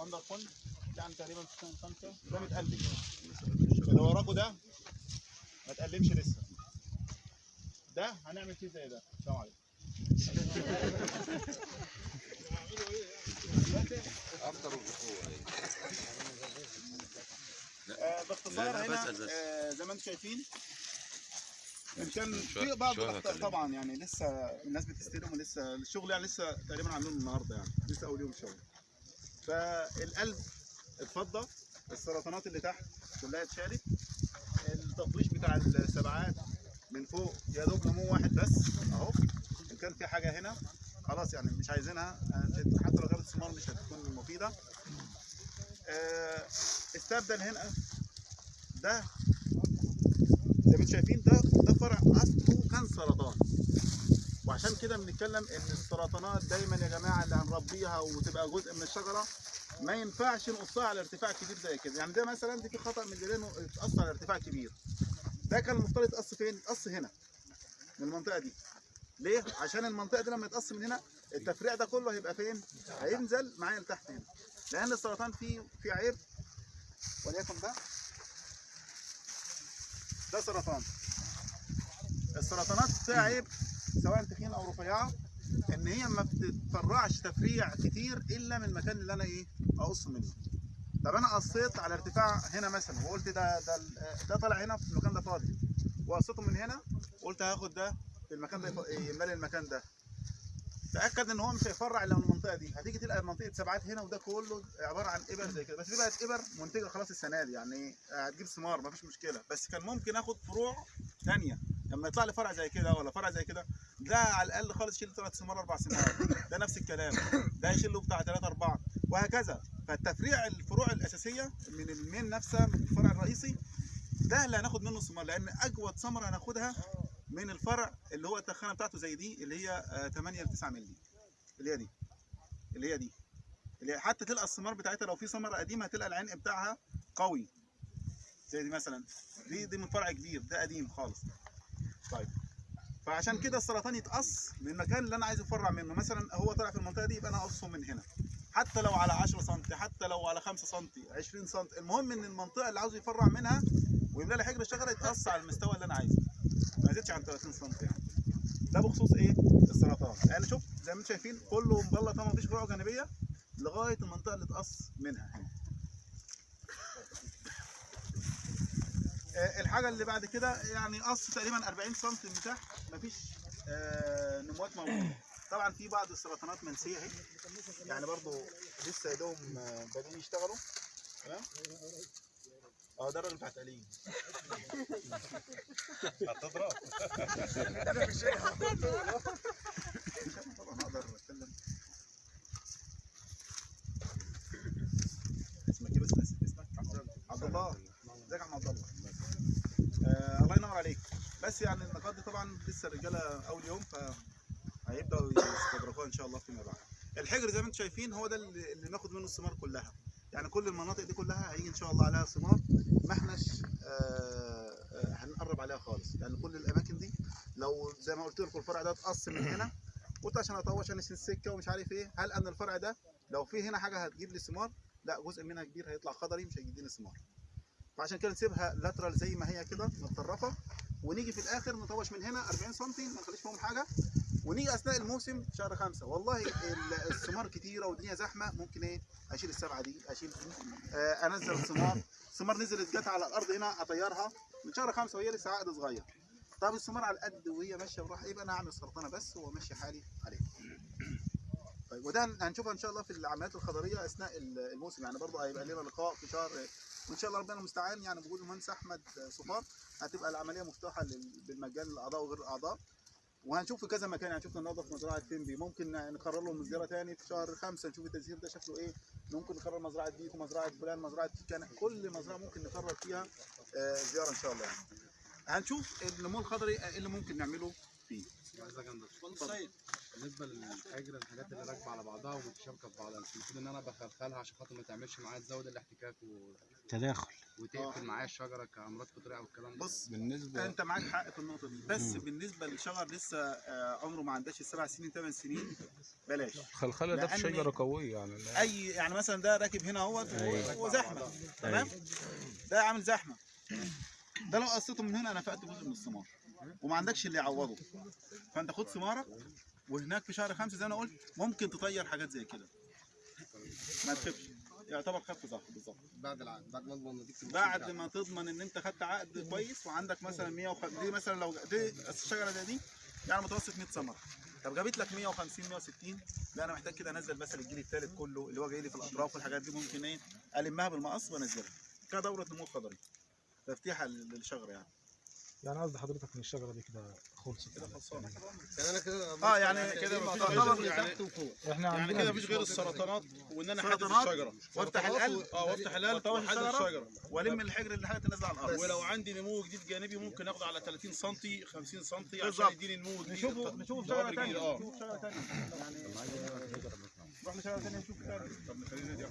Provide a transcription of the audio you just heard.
وندر فل يعني تقريبا في سنة خمسة ده متقلم اللي وراكوا ده ما تقلمش لسه. ده هنعمل فيه زي ده. السلام عليكم. أكتر آه، باختصار هنا. آه، زي ما أنتم شايفين. ان كان في بعض الأخطاء. طبعا يعني لسه الناس بتستلم ولسه الشغل يعني لسه تقريبا عاملينه النهارده يعني. لسه أول يوم شغل فالقلب اتفضى السرطانات اللي تحت كلها اتشالت التطويش بتاع السبعات من فوق يا دوب نمو واحد بس اهو إن كان في حاجة هنا خلاص يعني مش عايزينها حتى لو جابت ثمار مش هتكون مفيدة. آه، استبدل هنا ده زي ما أنتم شايفين ده ده فرع أصله كان سرطان. وعشان كده بنتكلم إن السرطانات دايما يا جماعة اللي هنربيها وتبقى جزء من الشجرة ما ينفعش نقصها على ارتفاع كبير زي كده. يعني ده مثلا دي في خطأ من الجيران اتقص على ارتفاع كبير. ده كان المفترض يتقص فين؟ يتقص هنا من المنطقة دي. ليه؟ عشان المنطقة دي لما يتقص من هنا التفريع ده كله هيبقى فين؟ هينزل معايا لتحت هنا. لأن السرطان فيه فيه عيب. وليكن ده ده سرطان. السرطانات فيها عيب. سواء تخينه أو رفيعه إن هي ما بتتفرعش تفريع كتير إلا من المكان اللي أنا إيه أقص منه. طب أنا قصيت على ارتفاع هنا مثلا وقلت ده ده ده طالع هنا في المكان ده فاضي. وقصيته من هنا وقلت هاخد ده في المكان ده يف- يملى المكان ده. تأكد إن هو مش هيفرع إلا من المنطقة دي. هتيجي تلقى منطقة سبعات هنا وده كله عبارة عن إبر زي كده. بس دي بقت إبر منتجة خلاص السنة دي يعني هتجيب ثمار مفيش مشكلة. بس كان ممكن آخد فروع ثانية لما يطلع لي فرع زي كده ولا فرع زي كده ده على الأقل خالص يشيل ثلاث ثمار أربع ثمار ده نفس الكلام. ده يشيل له بتاع ثلاثة أربعة. وهكذا. فالتفريع الفروع الأساسية من المين نفسها من الفرع الرئيسي ده اللي هناخد منه ثمار لأن أجود ثمره هناخدها من الفرع اللي هو التخانة بتاعته زي دي اللي هي آه، 8 ل 9 مللي. اللي هي دي. اللي هي دي. اللي هي حتى تلقى الثمار بتاعتها لو في ثمره قديمة هتلقى العنق بتاعها قوي. زي دي مثلا. دي دي من فرع كبير. ده قديم خالص. طيب. فعشان كده السرطان يتقص من المكان اللي أنا عايز أفرع منه. مثلا هو طلع في المنطقة دي يبقى أنا أقصه من هنا. حتى لو على 10 سم حتى لو على 5 سم 20 سم المهم إن المنطقة اللي عاوز يفرع منها ويملى لي حجر الشجرة يتقص على المستوى اللي أنا عايزه. ما يزيدش عن 30 سم يعني. ده بخصوص إيه؟ السرطان. يعني شوف زي ما أنتم شايفين كله مبلط ما فيش فروع جانبية لغاية المنطقة اللي اتقص منها. هنا الحاجة اللي بعد كده يعني قص تقريبا 40 سم من تحت مفيش آه، نموات موجودة. طبعا في بعض السرطانات منسية أهي. يعني برضو لسه يدوم آه، بادئين يشتغلوا. تمام؟ آه ده الراجل بتاع تقليد هتضرب. أنا مش هقدر اتكلم اسمك إيه بس نسيت اسمك عبد الله ازيك يا عم عبد الله آه الله ينور عليك بس يعني النقاط دي طبعا لسه الرجالة أول يوم فهيبداوا يستدركوها إن شاء الله فيما بعد. الحجر زي ما أنتم شايفين هو ده اللي ناخد منه الثمار كلها. يعني كل المناطق دي كلها هيجي إن شاء الله عليها ثمار ما احناش آه، آه، هنقرب عليها خالص. لأن كل الأماكن دي لو زي ما قلت لكم الفرع ده اتقص من هنا قلت عشان أطوش أنا السكه ومش عارف إيه هل أن الفرع ده لو في هنا حاجة هتجيب لي ثمار؟ لا جزء منها كبير هيطلع خضري مش هيديني ثمار. فعشان كده نسيبها لاترال زي ما هي كده متطرفة. ونيجي في الآخر نطوش من هنا 40 سم ما نخليش فيهم حاجة. ونيجي أثناء الموسم شهر خمسة. والله ال- الثمار كتيرة والدنيا زحمة ممكن إيه أشيل السبعة دي أشيل دي آه أنزل الثمار. الثمار نزلت جت على الأرض هنا أطيرها. من شهر خمسة وهي لسه عقد صغير. طب الثمار على القد وهي ماشية وراح يبقى أنا هعمل سرطانة بس وماشي حالي عليه طيب وده هن- هنشوفها إن شاء الله في العمليات الخضرية أثناء ال- الموسم. يعني برضه هيبقى لنا لقاء في شهر وإن شاء الله ربنا المستعان يعني بوجود المهندس أحمد صفار هتبقى العملية مفتوحة بالمجان للاعضاء وغير الأعضاء. وهنشوف في كذا مكان. يعني شفنا النهارده في مزرعة فيمبي ممكن نقرر لهم زياره تاني في شهر خمسة نشوف التزهير ده شكله إيه. ممكن نقرر مزرعة بيكو مزرعه فلان مزرعة كان كل مزرعة ممكن نقرر فيها آه، زيارة إن شاء الله. يعني هنشوف النمو الخضري اللي ممكن نعمله فيه. بالنسبة للحجر الحاجات اللي راكبة على بعضها ومتشابكه في بعضها مش المفروض إن أنا بخلخلها عشان خاطر ما تعملش معايا تزود الاحتكاك و... تداخل. وتقفل معايا الشجره كأمراض فطريه والكلام ده. بص بالنسبة أنت معاك حق في النقطة دي بس بالنسبة للشجر لسه آه، عمره ما عندهاش السبع سنين ثمان سنين بلاش. خلخله ده في شجرة قوية يعني. أي يعني مثلا ده راكب هنا أهوت أيوة. وزحمه تمام؟ ده عامل زحمة. ده لو قصيته من هنا أنا فقت جزء من الثمار وما عندكش اللي يعوضه. فأنت خد ثمارك وهناك في شهر خمسة زي ما أنا قلت ممكن تطير حاجات زي كده. ما تخافش. يعتبر خف ظهر بالظبط. بعد العقد بعد ما اضمن نتيجه بعد ما تضمن إن أنت خدت عقد كويس وعندك مثلا 150 دي مثلا لو دي الشجرة زي دي يعني متوسط 100 ثمرة. طب جابت لك 150 160 لا أنا محتاج كده أنزل مثلا الجيل الثالث كله اللي هو جاي لي في الأطراف والحاجات دي ممكن إيه ألمها بالمقص وأنزلها. كده دورة نمو خضري تفتيحة للشجرة يعني. يعني قصد حضرتك إن الشجرة دي كده خلصت كده خلصانة. يعني أنا كده آه يعني كده تعتبر يعني إحنا يعني كده مفيش غير السرطانات وإن أنا احدد الشجرة. وأفتح القلب. آه وأفتح القلب واحدد الشجرة. الشجرة. والم الحجر اللي حاجة تنزل على الأرض. ولو عندي نمو جديد جانبي ممكن آخده على 30 سم 50 سم عشان. يديني نمو جديد. نشوفه نشوف ظواهر شجرة ثانية جديدة، آه. نشوف شجرة ثانية يعني نروح لشجرة ثانية نشوف. طب نخلينا دي.